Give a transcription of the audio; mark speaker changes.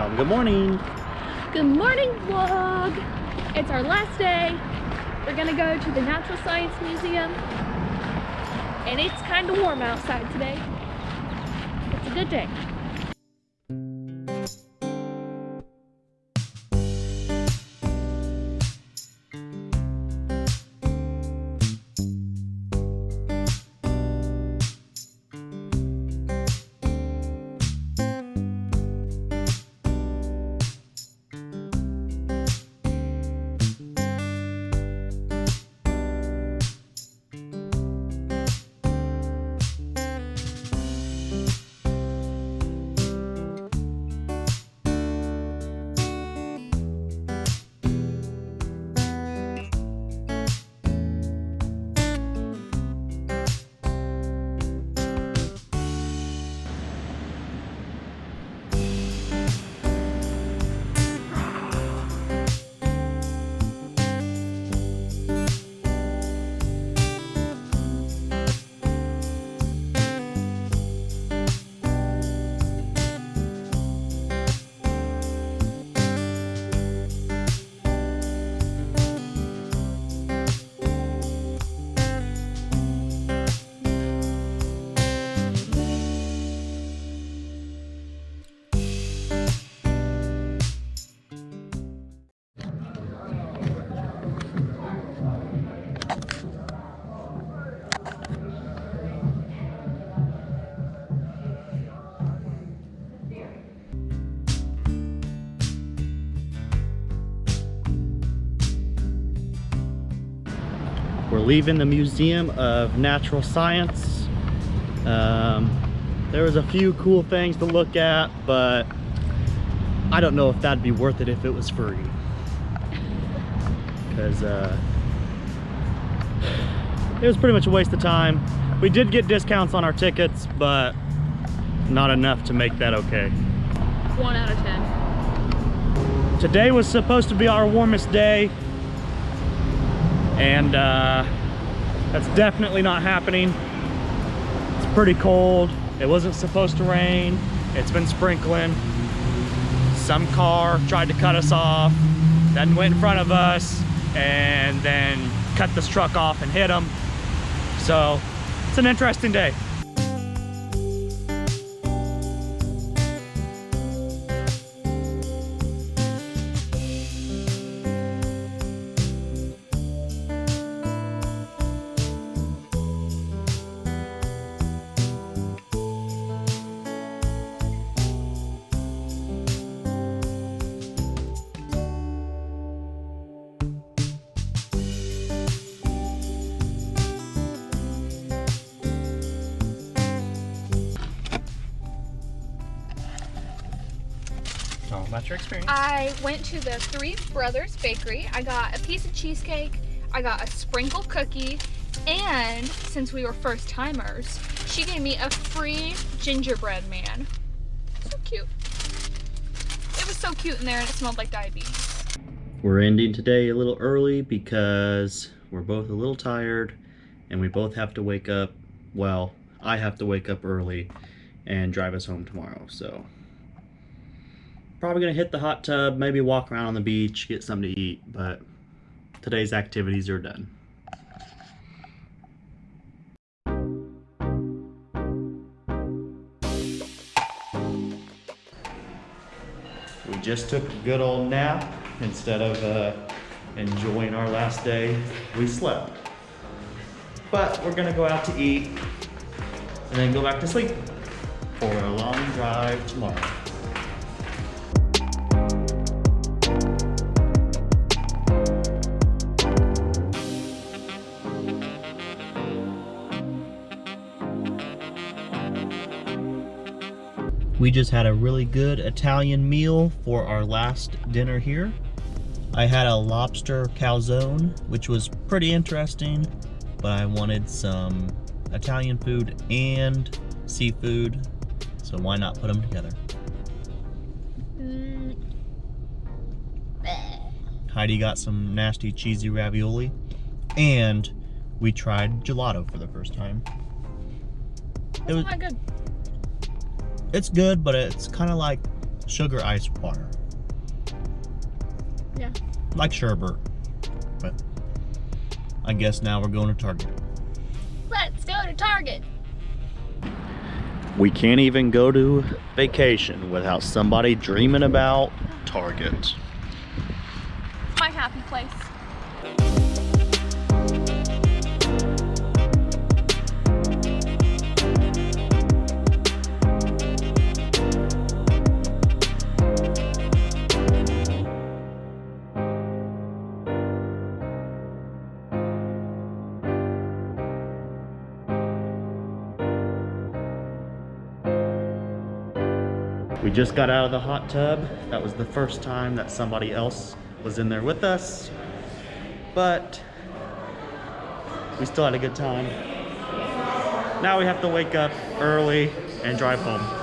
Speaker 1: Good morning.
Speaker 2: Good morning vlog. It's our last day. We're gonna go to the Natural Science Museum. And it's kind of warm outside today. It's a good day.
Speaker 1: We're leaving the Museum of Natural Science. Um, there was a few cool things to look at, but I don't know if that'd be worth it if it was free. Because uh, it was pretty much a waste of time. We did get discounts on our tickets, but not enough to make that okay.
Speaker 2: One out of 10.
Speaker 1: Today was supposed to be our warmest day, and uh, that's definitely not happening. It's pretty cold. It wasn't supposed to rain. It's been sprinkling. Some car tried to cut us off, then went in front of us, and then cut this truck off and hit them. So it's an interesting day. Tell them about your experience.
Speaker 2: I went to the Three Brothers Bakery. I got a piece of cheesecake. I got a sprinkle cookie. And since we were first timers, she gave me a free gingerbread man. So cute. It was so cute in there and it smelled like diabetes.
Speaker 1: We're ending today a little early because we're both a little tired and we both have to wake up, well, I have to wake up early and drive us home tomorrow, so. Probably gonna hit the hot tub, maybe walk around on the beach, get something to eat, but today's activities are done. We just took a good old nap instead of uh, enjoying our last day. We slept. But we're gonna go out to eat and then go back to sleep for a long drive tomorrow. We just had a really good Italian meal for our last dinner here. I had a lobster calzone, which was pretty interesting, but I wanted some Italian food and seafood, so why not put them together?
Speaker 2: Mm,
Speaker 1: Heidi got some nasty cheesy ravioli, and we tried gelato for the first time. It was,
Speaker 2: not good.
Speaker 1: It's good, but it's kind of like
Speaker 3: sugar ice water.
Speaker 2: Yeah.
Speaker 3: Like sherbet. But I guess now we're going to Target.
Speaker 2: Let's go to Target.
Speaker 1: We can't even go to vacation without somebody dreaming about Target.
Speaker 2: My happy place.
Speaker 1: We just got out of the hot tub. That was the first time that somebody else was in there with us. But we still had a good time. Now we have to wake up early and drive home.